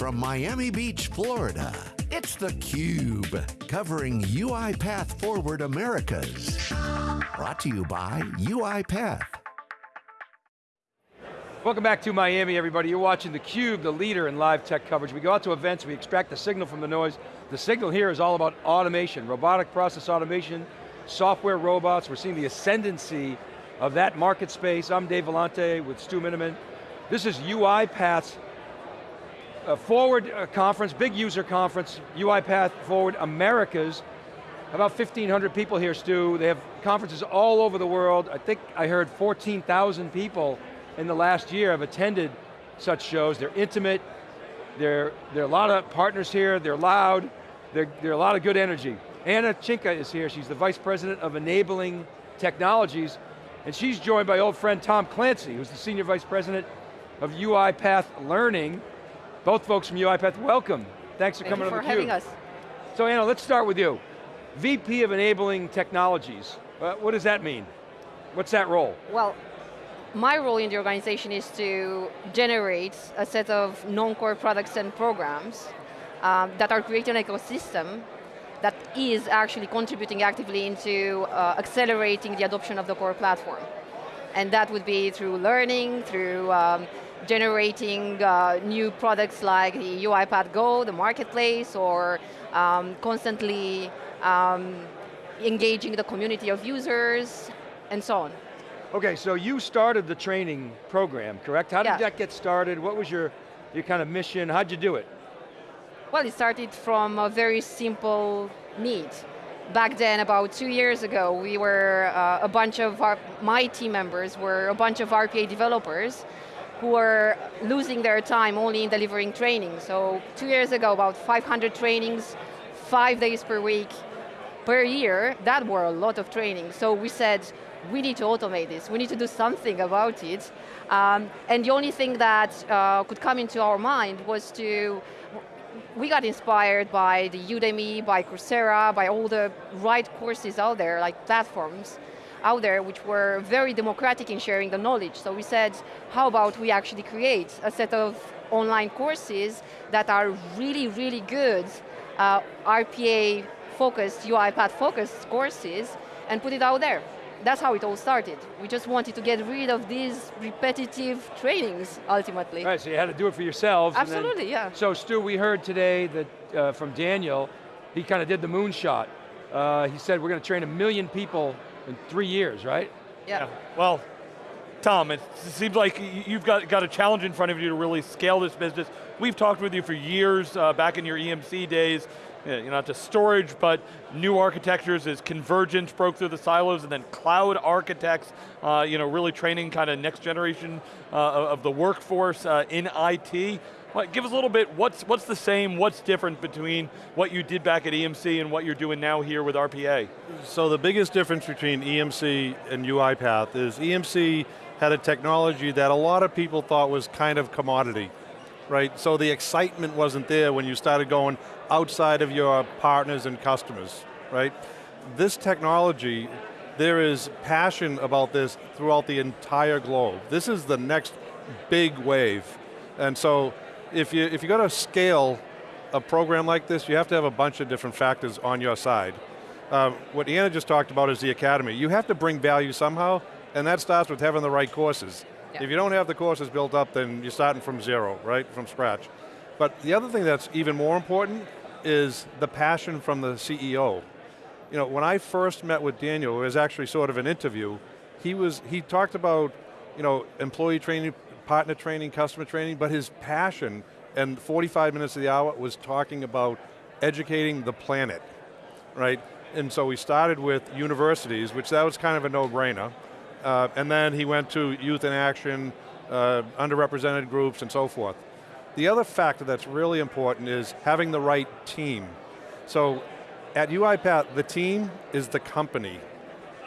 From Miami Beach, Florida, it's theCUBE, covering UiPath Forward Americas. Brought to you by UiPath. Welcome back to Miami, everybody. You're watching theCUBE, the leader in live tech coverage. We go out to events, we extract the signal from the noise. The signal here is all about automation, robotic process automation, software robots. We're seeing the ascendancy of that market space. I'm Dave Vellante with Stu Miniman. This is UiPath's uh, Forward uh, conference, big user conference, UiPath Forward Americas. About 1,500 people here, Stu. They have conferences all over the world. I think I heard 14,000 people in the last year have attended such shows. They're intimate, there, there are a lot of partners here, they're loud, there are a lot of good energy. Anna Chinka is here, she's the Vice President of Enabling Technologies, and she's joined by old friend Tom Clancy, who's the Senior Vice President of UiPath Learning. Both folks from UiPath, welcome. Thanks for Thank coming you on for theCUBE. having us. So Anna, let's start with you. VP of Enabling Technologies, uh, what does that mean? What's that role? Well, my role in the organization is to generate a set of non-core products and programs um, that are creating an ecosystem that is actually contributing actively into uh, accelerating the adoption of the core platform. And that would be through learning, through um, generating uh, new products like the UiPath Go, the marketplace, or um, constantly um, engaging the community of users, and so on. Okay, so you started the training program, correct? How did Yeah. that get started? What was your, your kind of mission? How'd you do it? Well, it started from a very simple need. Back then, about two years ago, we were uh, a bunch of our, my team members were a bunch of RPA developers who were losing their time only in delivering training. So two years ago, about 500 trainings, five days per week, per year, that were a lot of training. So we said, we need to automate this. We need to do something about it. Um, and the only thing that uh, could come into our mind was to we got inspired by the Udemy, by Coursera, by all the right courses out there, like platforms out there, which were very democratic in sharing the knowledge. So we said, how about we actually create a set of online courses that are really, really good uh, RPA focused, UiPath focused courses, and put it out there that's how it all started. We just wanted to get rid of these repetitive trainings, ultimately. All right, so you had to do it for yourselves. and then- Absolutely, yeah. So Stu, we heard today that uh, from Daniel, he kind of did the moonshot. Uh, he said we're going to train a million people in three years, right? Yeah. Well, Tom, it seems like you've got, got a challenge in front of you to really scale this business. We've talked with you for years, uh, back in your EMC days, you know, not just storage, but new architectures as convergence broke through the silos, and then cloud architects, uh, you know, really training kind of next generation uh, of the workforce uh, in IT. Give us a little bit, what's, what's the same, what's different between what you did back at EMC and what you're doing now here with RPA? So the biggest difference between EMC and UiPath is EMC had a technology that a lot of people thought was kind of commodity, right? So the excitement wasn't there when you started going outside of your partners and customers, right? This technology, there is passion about this throughout the entire globe. This is the next big wave. And so if you, if you got to scale a program like this, you have to have a bunch of different factors on your side. Uh, what Anna just talked about is the academy. You have to bring value somehow, and that starts with having the right courses. If you don't have the courses built up, then you're starting from zero, right, from scratch. But the other thing that's even more important is the passion from the CEO. You know, when I first met with Daniel, it was actually sort of an interview, he was, he talked about, you know, employee training, partner training, customer training, but his passion and 45 minutes of the hour was talking about educating the planet, right? And so we started with universities, which that was kind of a no-brainer. Uh, and then he went to youth in action, uh, underrepresented groups and so forth. The other factor that's really important is having the right team. So at UiPath, the team is the company.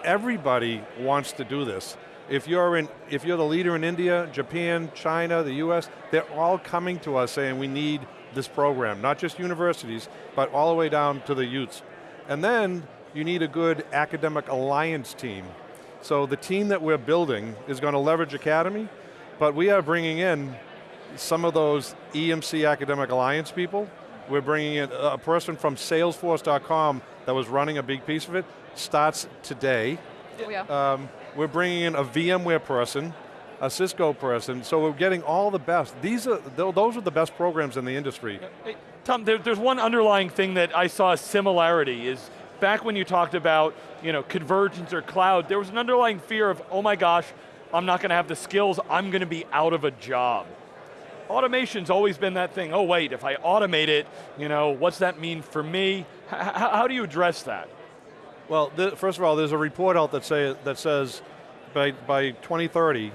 Everybody wants to do this. If you're, in, if you're the leader in India, Japan, China, the US, they're all coming to us saying we need this program, not just universities, but all the way down to the youths. And then you need a good academic alliance team. So the team that we're building is going to leverage Academy, but we are bringing in some of those EMC Academic Alliance people. We're bringing in a person from Salesforce.com that was running a big piece of it, starts today. Oh, yeah. Um, we're bringing in a VMware person, a Cisco person, so we're getting all the best. These are, those are the best programs in the industry. Hey, Tom, there, there's one underlying thing that I saw a similarity is back when you talked about you know, convergence or cloud, there was an underlying fear of, oh my gosh, I'm not going to have the skills, I'm going to be out of a job. Automation's always been that thing, oh wait, if I automate it, you know, what's that mean for me? H how do you address that? Well, first of all, there's a report out that, say, that says by, by 2030,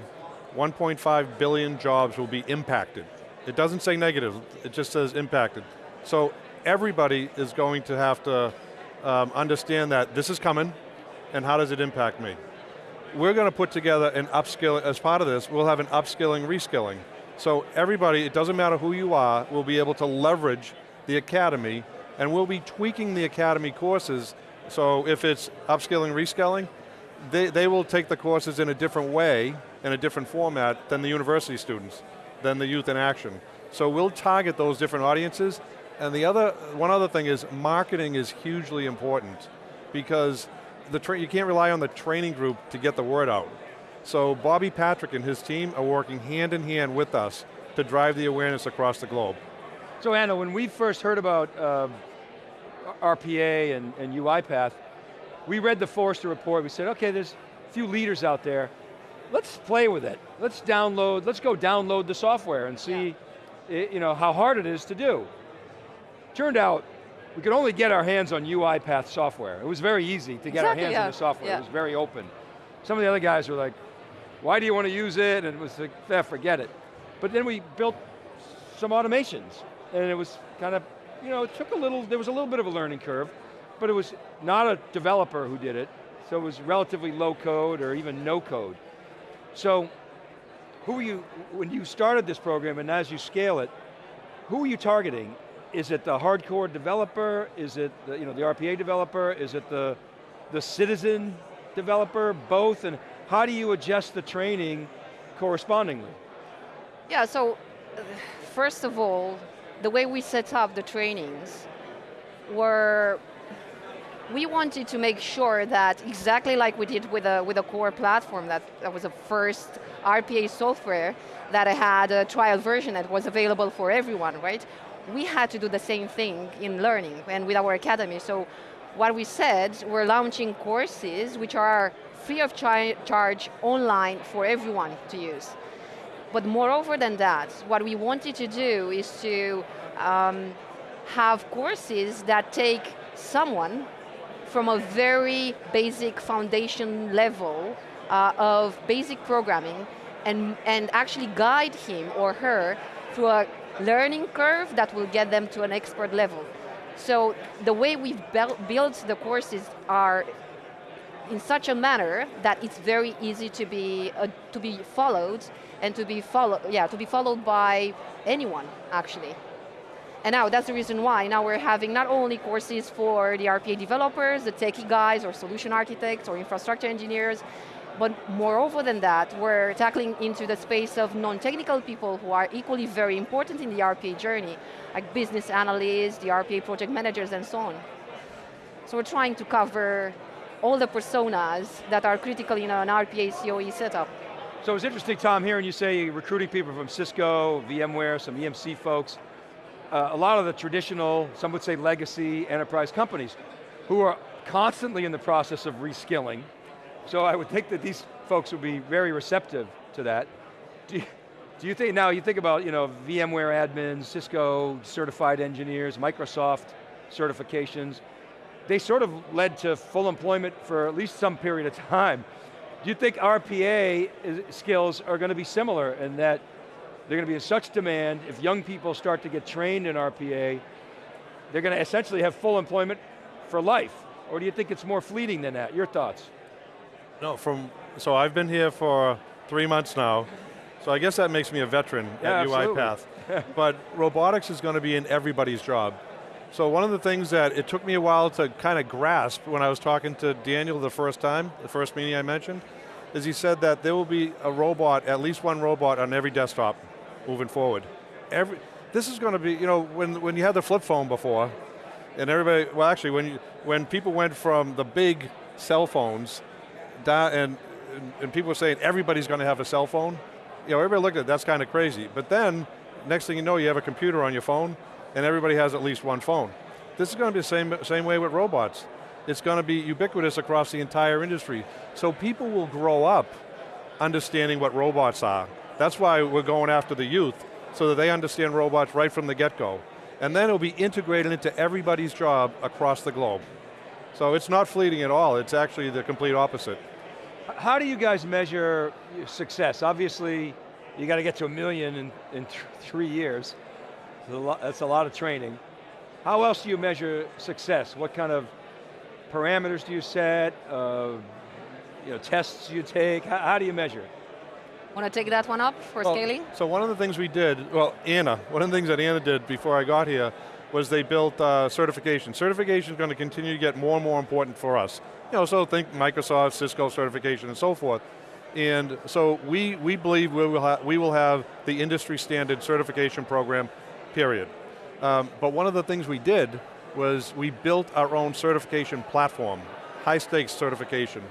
1.5 billion jobs will be impacted. It doesn't say negative, it just says impacted. So everybody is going to have to um, understand that this is coming, and how does it impact me? We're going to put together an upskilling, as part of this, we'll have an upskilling, reskilling. So everybody, it doesn't matter who you are, will be able to leverage the academy, and we'll be tweaking the academy courses, so if it's upskilling, reskilling, they, they will take the courses in a different way, in a different format than the university students, than the youth in action. So we'll target those different audiences, and the other, one other thing is marketing is hugely important because the you can't rely on the training group to get the word out. So Bobby Patrick and his team are working hand in hand with us to drive the awareness across the globe. So Anna, when we first heard about uh, RPA and, and UiPath, we read the Forrester report, we said, okay, there's a few leaders out there, let's play with it. Let's download, let's go download the software and see yeah. it, you know, how hard it is to do. Turned out, we could only get our hands on UiPath software. It was very easy to get exactly, our hands yeah. on the software. Yeah. It was very open. Some of the other guys were like, why do you want to use it? And it was like, eh, forget it. But then we built some automations, and it was kind of, you know, it took a little, there was a little bit of a learning curve, but it was not a developer who did it, so it was relatively low code or even no code. So, who are you, when you started this program and as you scale it, who are you targeting? is it the hardcore developer? Is it the, you know, the RPA developer? Is it the, the citizen developer? Both, and how do you adjust the training correspondingly? Yeah, so first of all, the way we set up the trainings were we wanted to make sure that exactly like we did with a, with a core platform, that, that was the first RPA software that had a trial version that was available for everyone, right? we had to do the same thing in learning and with our academy. So what we said, we're launching courses which are free of char charge online for everyone to use. But moreover than that, what we wanted to do is to um, have courses that take someone from a very basic foundation level uh, of basic programming and, and actually guide him or her through a learning curve that will get them to an expert level. So the way we've built the courses are in such a manner that it's very easy to be uh, to be followed and to be followed yeah to be followed by anyone actually. And now that's the reason why now we're having not only courses for the RPA developers, the techie guys or solution architects or infrastructure engineers, but moreover than that, we're tackling into the space of non-technical people who are equally very important in the RPA journey, like business analysts, the RPA project managers, and so on. So we're trying to cover all the personas that are critical in an RPA COE setup. So it's interesting, Tom, hearing you say recruiting people from Cisco, VMware, some EMC folks, uh, a lot of the traditional, some would say legacy enterprise companies, who are constantly in the process of reskilling, so I would think that these folks would be very receptive to that. Do you, do you think, now you think about you know, VMware admins, Cisco certified engineers, Microsoft certifications, they sort of led to full employment for at least some period of time. Do you think RPA skills are going to be similar in that they're going to be in such demand, if young people start to get trained in RPA, they're going to essentially have full employment for life? Or do you think it's more fleeting than that? Your thoughts? No, from, so I've been here for three months now, so I guess that makes me a veteran yeah, at UiPath. but robotics is going to be in everybody's job. So one of the things that it took me a while to kind of grasp when I was talking to Daniel the first time, the first meeting I mentioned, is he said that there will be a robot, at least one robot on every desktop moving forward. Every, this is going to be, you know, when, when you had the flip phone before, and everybody, well actually when, you, when people went from the big cell phones down, and, and, people were saying everybody's going to have a cell phone, you know, everybody looked at it, that's kind of crazy. But then, next thing you know, you have a computer on your phone, and everybody has at least one phone. This is going to be the same, same way with robots. It's going to be ubiquitous across the entire industry. So people will grow up understanding what robots are. That's why we're going after the youth, so that they understand robots right from the get-go. And then it'll be integrated into everybody's job across the globe. So it's not fleeting at all, it's actually the complete opposite. How do you guys measure success? Obviously, you got to get to a million in, in th three years. That's a lot of training. How else do you measure success? What kind of parameters do you set? Uh, you know, tests you take? How, how do you measure? Want to take that one up for well, scaling? So one of the things we did, well, Anna, one of the things that Anna did before I got here was they built uh, certification. Certification is going to continue to get more and more important for us. You know, so think Microsoft, Cisco certification and so forth. And so we, we believe we will, we will have the industry standard certification program, period. Um, but one of the things we did was we built our own certification platform, high stakes certification.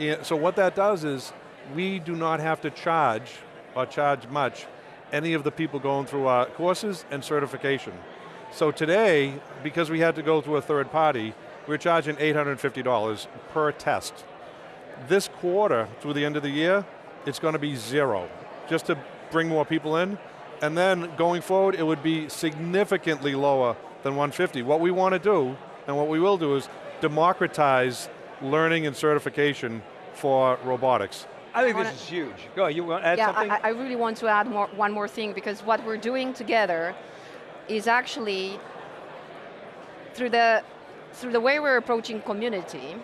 And so what that does is we do not have to charge, or charge much, any of the people going through our courses and certification. So today, because we had to go through a third party, we're charging $850 per test. This quarter, through the end of the year, it's going to be zero, just to bring more people in. And then going forward, it would be significantly lower than 150. What we want to do, and what we will do is democratize learning and certification for robotics. I think this is huge. Go, you want to add yeah, something? I, I really want to add more, one more thing because what we're doing together is actually through the, through the way we're approaching community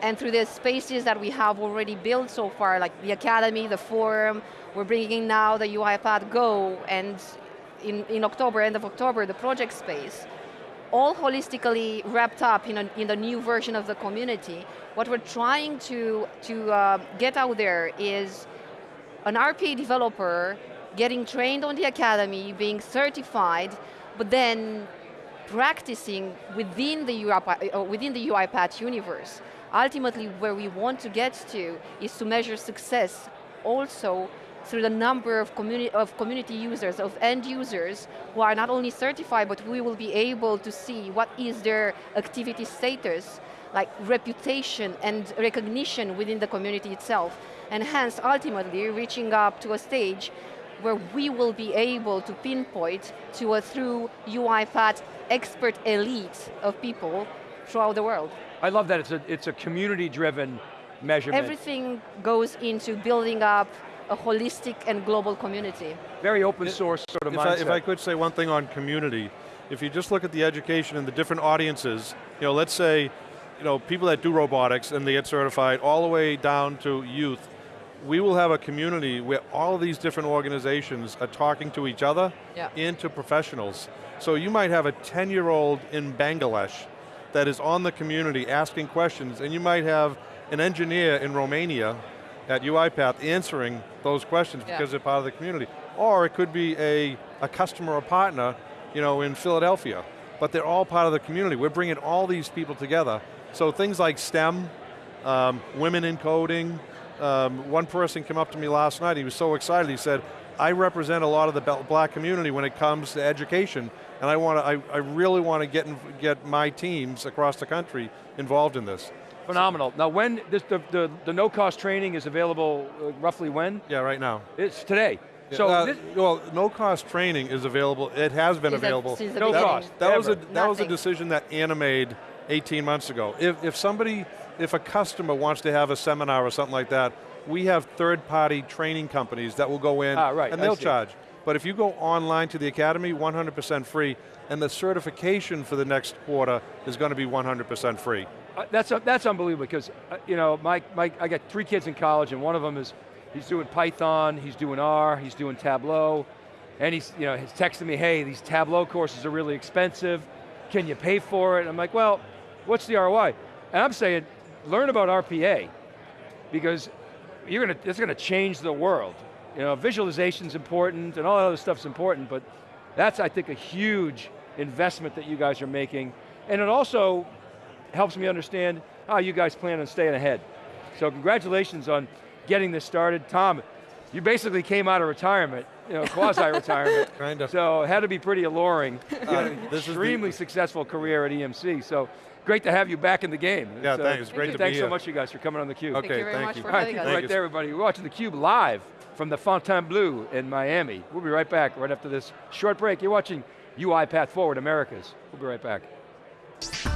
and through the spaces that we have already built so far, like the Academy, the forum, we're bringing now the UiPath Go, and in, in October, end of October, the project space, all holistically wrapped up in, a, in the new version of the community. What we're trying to, to uh, get out there is an RPA developer getting trained on the academy, being certified, but then practicing within the, UiPath, uh, within the UiPath universe. Ultimately, where we want to get to is to measure success also through the number of community, of community users, of end users, who are not only certified, but we will be able to see what is their activity status, like reputation and recognition within the community itself. And hence, ultimately, reaching up to a stage where we will be able to pinpoint to a through UiPath expert elite of people throughout the world. I love that it's a, it's a community-driven measurement. Everything goes into building up a holistic and global community. Very open source sort of if mindset. I, if I could say one thing on community, if you just look at the education and the different audiences, you know, let's say, you know, people that do robotics and they get certified all the way down to youth, we will have a community where all of these different organizations are talking to each other yeah. and to professionals. So you might have a 10-year-old in Bangladesh that is on the community asking questions, and you might have an engineer in Romania at UiPath answering those questions yeah. because they're part of the community. Or it could be a, a customer or partner you know, in Philadelphia, but they're all part of the community. We're bringing all these people together. So things like STEM, um, women in coding, um, one person came up to me last night, he was so excited, he said, I represent a lot of the black community when it comes to education, and I want to, I, I really want to get, in, get my teams across the country involved in this. Phenomenal. Now when, this, the, the, the no-cost training is available uh, roughly when? Yeah, right now. It's today. So uh, well, no cost training is available. It has been available. no cost. That was a that Nothing. was a decision that Anna made 18 months ago. If if somebody, if a customer wants to have a seminar or something like that, we have third-party training companies that will go in ah, right, and they'll charge. But if you go online to the Academy, 100% free, and the certification for the next quarter is going to be 100% free. Uh, that's, uh, that's unbelievable because, uh, you know, my, my, I got three kids in college and one of them is, he's doing Python, he's doing R, he's doing Tableau, and he's, you know, he's texting me, hey, these Tableau courses are really expensive, can you pay for it? And I'm like, well, what's the ROI? And I'm saying, learn about RPA, because you're going to, it's going to change the world. You know, visualization's important and all that other stuff's important, but that's, I think, a huge investment that you guys are making. And it also helps me understand how you guys plan on staying ahead. So congratulations on getting this started. Tom, you basically came out of retirement, you know, quasi-retirement. Kind of. So it had to be pretty alluring. You had an this is the- extremely successful career at EMC, so great to have you back in the game. Yeah, It's, uh, thanks, it's great to be Thanks so here. much you guys for coming on theCUBE. Okay, Thank you very thank much you. for All right, having keep us. it Thank right there everybody. We're watching theCUBE live from the Fontainebleau in Miami. We'll be right back right after this short break. You're watching UiPath Forward Americas. We'll be right back.